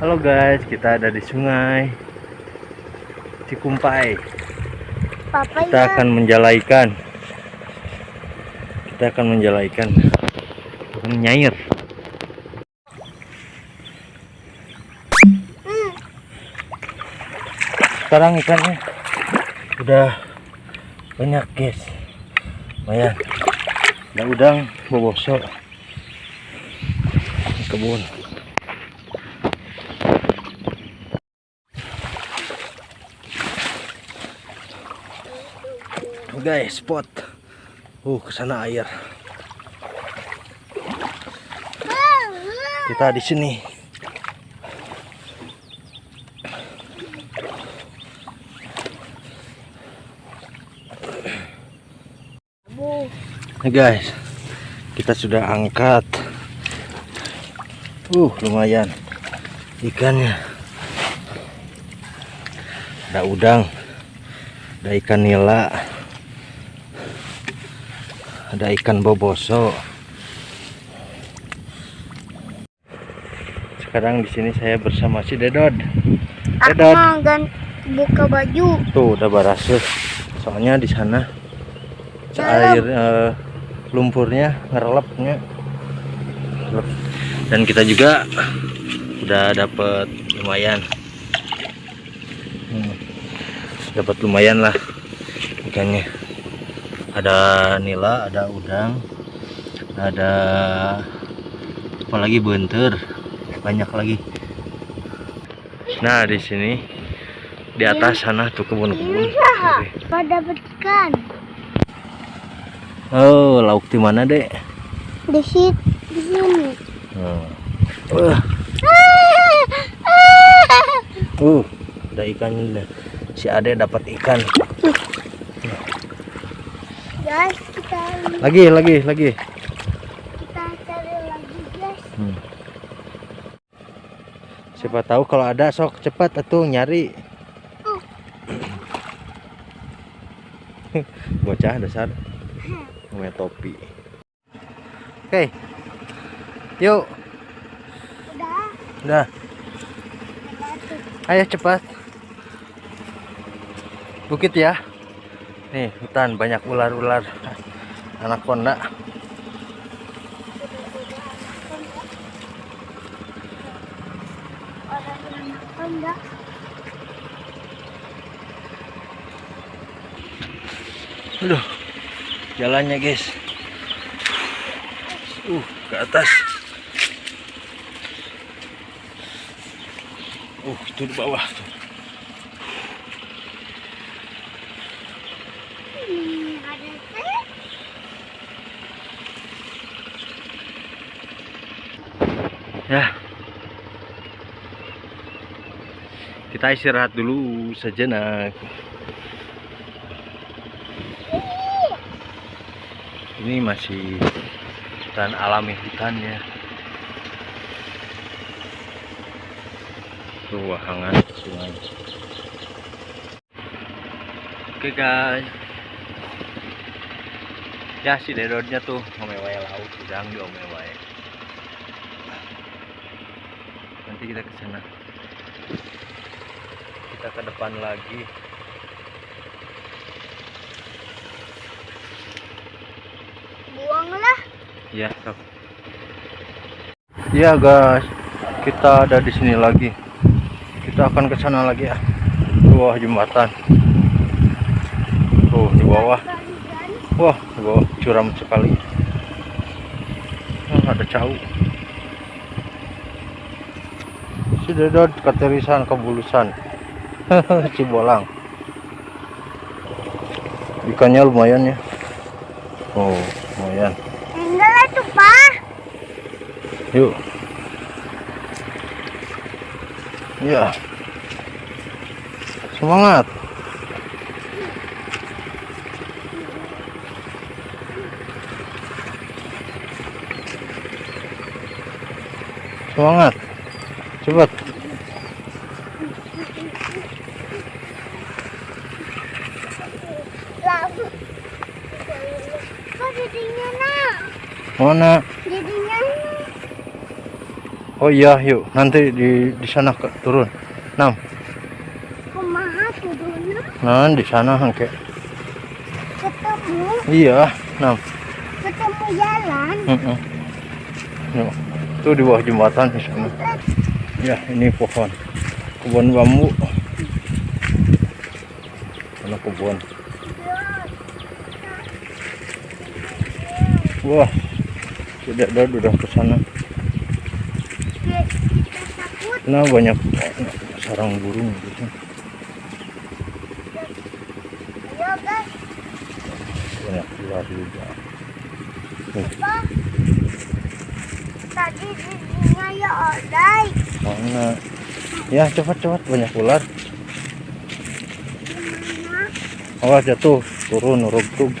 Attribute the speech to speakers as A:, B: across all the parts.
A: Halo guys, kita ada di sungai Cikumpai.
B: Papa
A: Kita akan menjala ikan. Kita akan menjala ikan. Menyair.
B: Hmm,
A: Sekarang ikannya udah banyak guys. Lumayan. Ada udang, boboso. Di Kebun. Guys, spot. Uh, ke sana air. Kita di sini. Nih guys, kita sudah angkat. Uh, lumayan ikannya. Ada udang, ada ikan nila, ada ikan boboso. Sekarang di sini saya bersama si Dedod. Dedod,
B: gan buka baju.
A: tuh udah barase. Soalnya di sana air eh, lumpurnya ngerelapnya Ngerelep. dan kita juga udah dapet lumayan Hmm, dapat lumayan lah ikannya ada nila ada udang ada apalagi benter banyak lagi nah di sini di atas sana tuh kebun-kebun Oke.
B: Pada dapat ikan.
A: Oh, lauk di mana, Dek?
B: Di situ, di sini.
A: Hmm. Wah, uh, ada ikan. Si Ade dapat ikan.
B: Guys, kita
A: Lagi, lagi, lagi.
B: kita cari lagi guys.
A: Hmm. Siapa tahu kalau ada sok cepat atuh nyari. Bocah dasar punya topi. Oke. Yuk,
B: Udah,
A: udah. Ayo cepat. Bukit ya. Nih, hutan banyak ular-ular.
B: Makan enggak?
A: Aduh. Jalannya, guys. Uh, ke atas. Uh, itu di bawah tuh.
B: Hmm, ada teh.
A: Ya. Kita istirahat dulu sejenak. Ini masih hutan alami hutannya. Tuh wahangan sungai. Oke guys. Ya si dedodnya tuh ngomewai laut udang di omewai. Nanti kita ke sana. Kita ke depan lagi.
B: Buanglah.
A: Ya, sok. Ya guys, kita ada di sini lagi. Kita akan ke sana lagi ya. Bawah jembatan. Tuh di bawah. Wah, di bawah curam sekali. Ah, ada cau. Si Dedot keterisan kebulusan. Cibolang. Ikannya lumayan ya. Oh, lumayan.
B: Enggak tuh, Pak.
A: Yuk. Ya. Semangat. Semangat. Cepat. Mana?
B: Nak.
A: Oh iya, yuk. Nanti di di sana ke, turun. Nam.
B: Kumaha turunnya
A: Nah, di sana hangke.
B: ketemu
A: Iya, Nam.
B: ketemu jalan.
A: Heeh. Yuk. Tuh di bawah jembatan di sana. Ya, ini pohon. Kebun bambu. Mana kebun? Wah. Tidak ada udah ke sana. Nah, banyak sarang burung gitu. Banyak ular juga.
B: Tadi giginya ya odai.
A: Mana? Ya, cepat-cepat banyak ular. Awas jatuh, turun rugtug.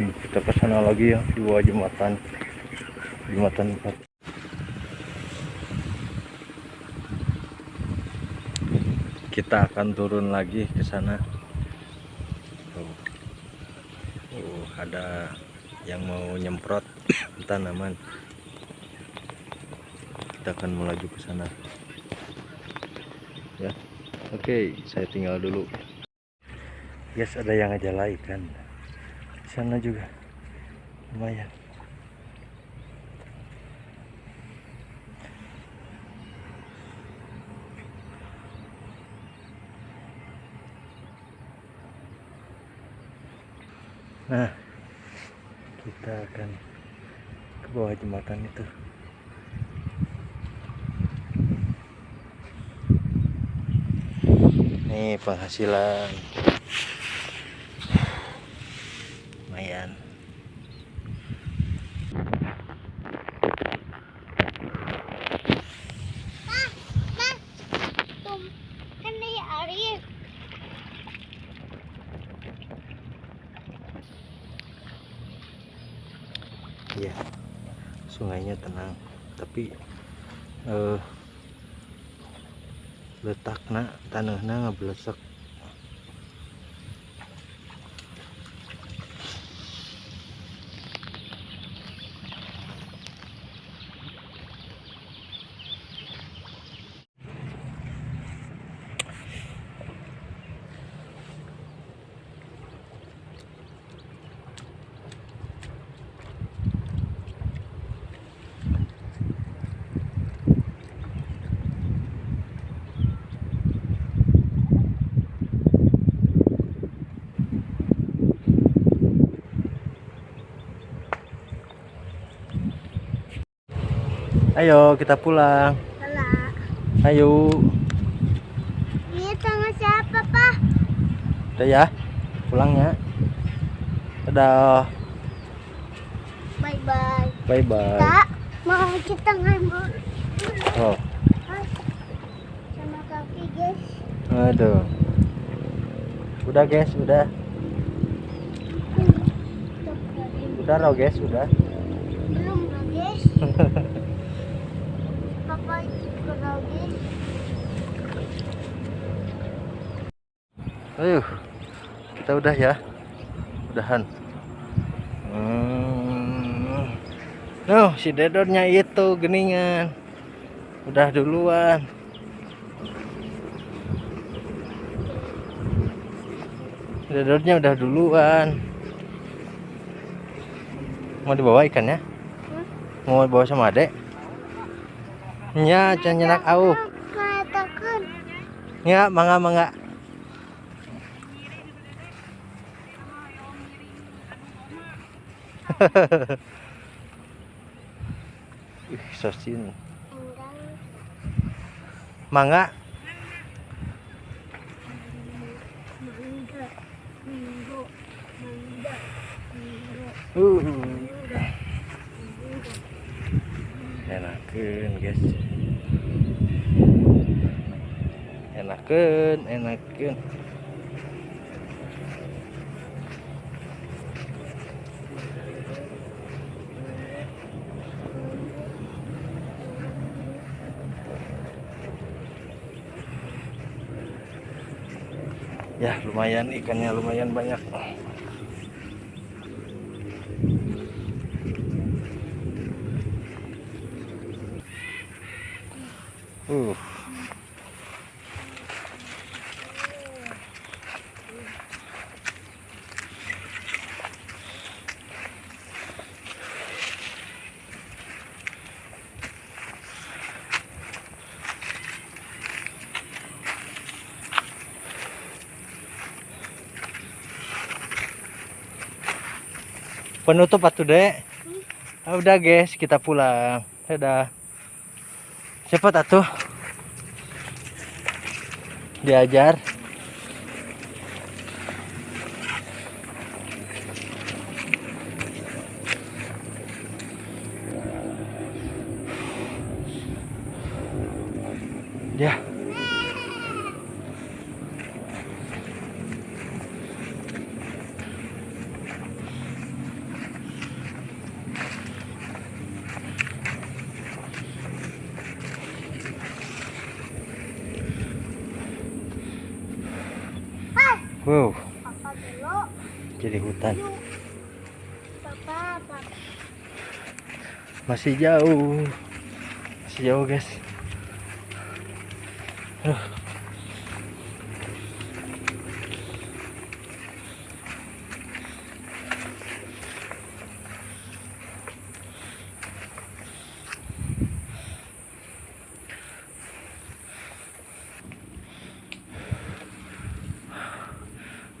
A: Hmm, kita ke sana lagi ya bawah jembatan. Jembatan 4 kita akan turun lagi ke sana. Tuh. Uh, ada yang mau nyemprot? Tanaman kita akan melaju ke sana. Ya. Oke saya tinggal dulu. Yes ada yang ngejalai kan? Di sana juga lumayan Nah, kita akan ke bawah jembatan itu. Nih penghasilan. Lumayan. Sungainya tenang, tapi eh letakna tanahnya ngabelesek. Ayo kita pulang.
B: Salah.
A: Ayo.
B: Ini sama siapa, Pak?
A: Udah ya. Pulangnya. Dadah.
B: Bye-bye.
A: Bye bye.
B: Kak, mau kita ngambil
A: Oh,
B: sama kaki, guys.
A: aduh. Udah guys, udah. Udah loh guys, udah.
B: Belum guys.
A: Ayo, kita udah ya. Udahan. Hmm. Nuh, si dedornya itu geningan. Udah duluan. Dedornya udah duluan. Mau dibawa ikannya? Mau bawa sama adek? Nya, jangan nyenak au.
B: Katakan.
A: Ya, mangga mangga. Ih, sosin. Mangga. Uh. enakan guys. Enakan enakan ya lumayan ikannya lumayan banyak. Uh penutup atuh dek. Ah, udah guys kita pulang. Dadah. Cepet atuh diajar. Ya.
B: Hai,
A: wow
B: papa dulu.
A: Hutan. Masih jauh. Masih jauh guys. Aduh.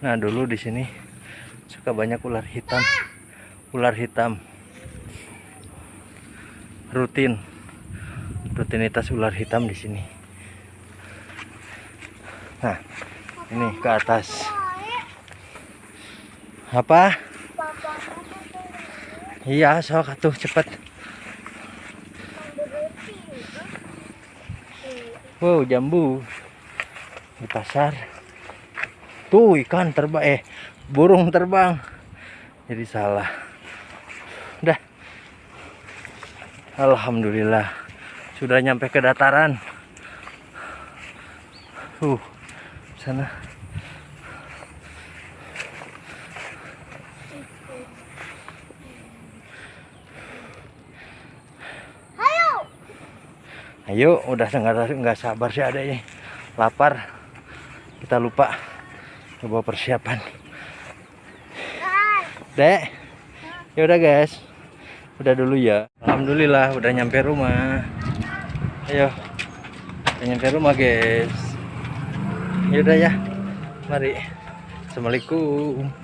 A: Nah dulu di sini suka banyak ular hitam, ular hitam rutin rutinitas ular hitam di sini. Nah, ini ke atas. Apa? Iya, sok atuh cepet. Wow, jambu di pasar. Tuh ikan terbang, eh burung terbang. Jadi salah. Udah. Alhamdulillah sudah nyampe ke dataran. Uh, sana.
B: Ayo.
A: Ayo, udah nggak nggak sabar sih adanya. Lapar. Kita lupa coba persiapan. Dek. Ya udah guys. Udah dulu ya. Alhamdulillah udah nyampe rumah. Ayo. Udah nyampe rumah, guys. Ya udah ya. Mari. Assalamualaikum.